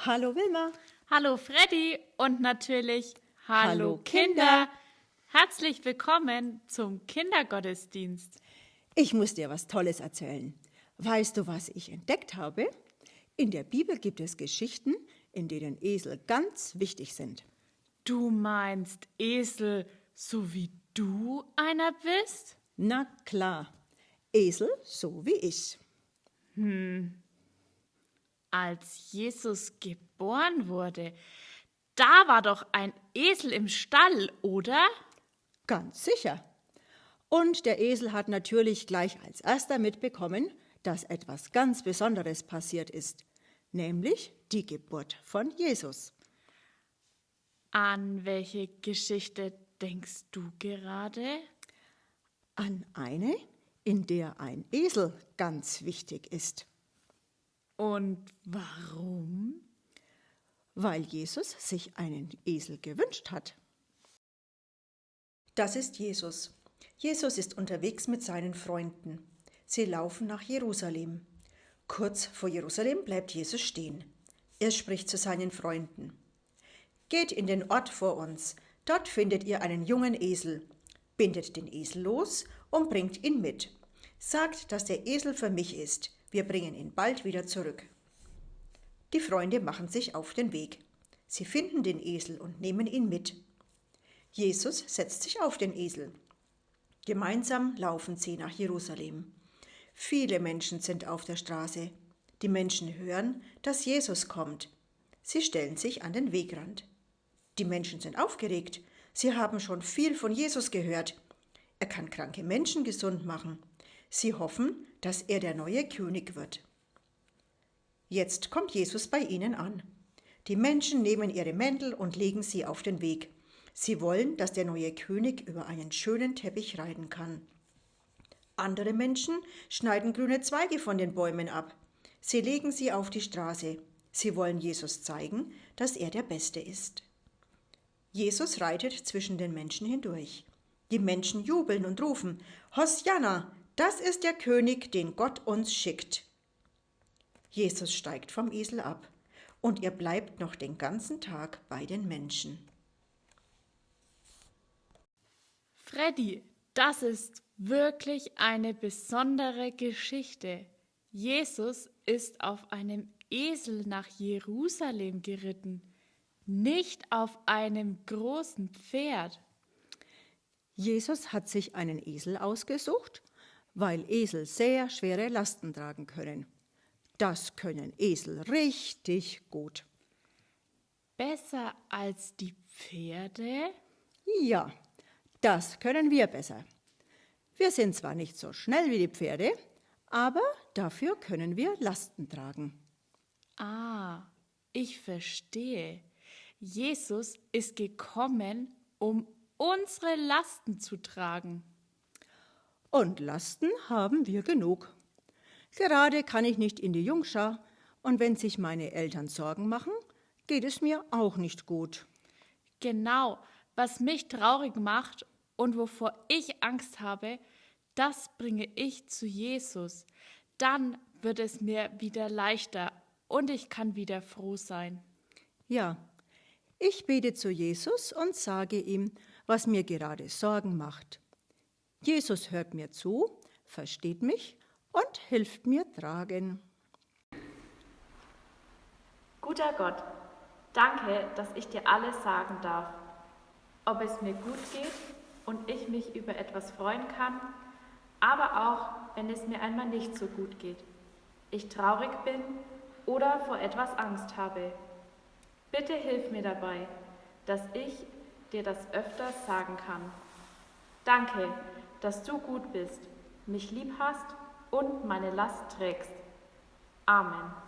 Hallo Wilma. Hallo Freddy und natürlich Hallo, Hallo, Kinder. Kinder. Herzlich willkommen zum Kindergottesdienst. Ich muss dir was Tolles erzählen. Weißt du, was ich entdeckt habe? In der Bibel gibt es Geschichten, in denen Esel ganz wichtig sind. Du meinst Esel, so wie du einer bist? Na klar, Esel so wie ich. Als Jesus geboren wurde, da war doch ein Esel im Stall, oder? Ganz sicher. Und der Esel hat natürlich gleich als erster mitbekommen, dass etwas ganz Besonderes passiert ist, nämlich die Geburt von Jesus. An welche Geschichte denkst du gerade? An eine, in der ein Esel ganz wichtig ist. Und warum? weil Jesus sich einen Esel gewünscht hat. Das ist Jesus. Jesus ist unterwegs mit seinen Freunden. Sie laufen nach Jerusalem. Kurz vor Jerusalem bleibt Jesus stehen. Er spricht zu seinen Freunden. Geht in den Ort vor uns, dort findet ihr einen jungen Esel. Bindet den Esel los und bringt ihn mit. Sagt, dass der Esel für mich ist. Wir bringen ihn bald wieder zurück. Die Freunde machen sich auf den Weg. Sie finden den Esel und nehmen ihn mit. Jesus setzt sich auf den Esel. Gemeinsam laufen sie nach Jerusalem. Viele Menschen sind auf der Straße. Die Menschen hören, dass Jesus kommt. Sie stellen sich an den Wegrand. Die Menschen sind aufgeregt. Sie haben schon viel von Jesus gehört. Er kann kranke Menschen gesund machen. Sie hoffen, dass er der neue König wird. Jetzt kommt Jesus bei ihnen an. Die Menschen nehmen ihre Mäntel und legen sie auf den Weg. Sie wollen, dass der neue König über einen schönen Teppich reiten kann. Andere Menschen schneiden grüne Zweige von den Bäumen ab. Sie legen sie auf die Straße. Sie wollen Jesus zeigen, dass er der Beste ist. Jesus reitet zwischen den Menschen hindurch. Die Menschen jubeln und rufen, Hosianna, das ist der König, den Gott uns schickt. Jesus steigt vom Esel ab und er bleibt noch den ganzen Tag bei den Menschen. Freddy, das ist wirklich eine besondere Geschichte. Jesus ist auf einem Esel nach Jerusalem geritten, nicht auf einem großen Pferd. Jesus hat sich einen Esel ausgesucht, weil Esel sehr schwere Lasten tragen können. Das können Esel richtig gut. Besser als die Pferde? Ja, das können wir besser. Wir sind zwar nicht so schnell wie die Pferde, aber dafür können wir Lasten tragen. Ah, ich verstehe. Jesus ist gekommen, um unsere Lasten zu tragen. Und Lasten haben wir genug. Gerade kann ich nicht in die Jungschar, und wenn sich meine Eltern Sorgen machen, geht es mir auch nicht gut. Genau, was mich traurig macht und wovor ich Angst habe, das bringe ich zu Jesus. Dann wird es mir wieder leichter und ich kann wieder froh sein. Ja, ich bete zu Jesus und sage ihm, was mir gerade Sorgen macht. Jesus hört mir zu, versteht mich und hilft mir tragen. Guter Gott, danke, dass ich dir alles sagen darf. Ob es mir gut geht und ich mich über etwas freuen kann, aber auch, wenn es mir einmal nicht so gut geht, ich traurig bin oder vor etwas Angst habe. Bitte hilf mir dabei, dass ich dir das öfters sagen kann. Danke, dass du gut bist, mich lieb hast und meine Last trägst. Amen.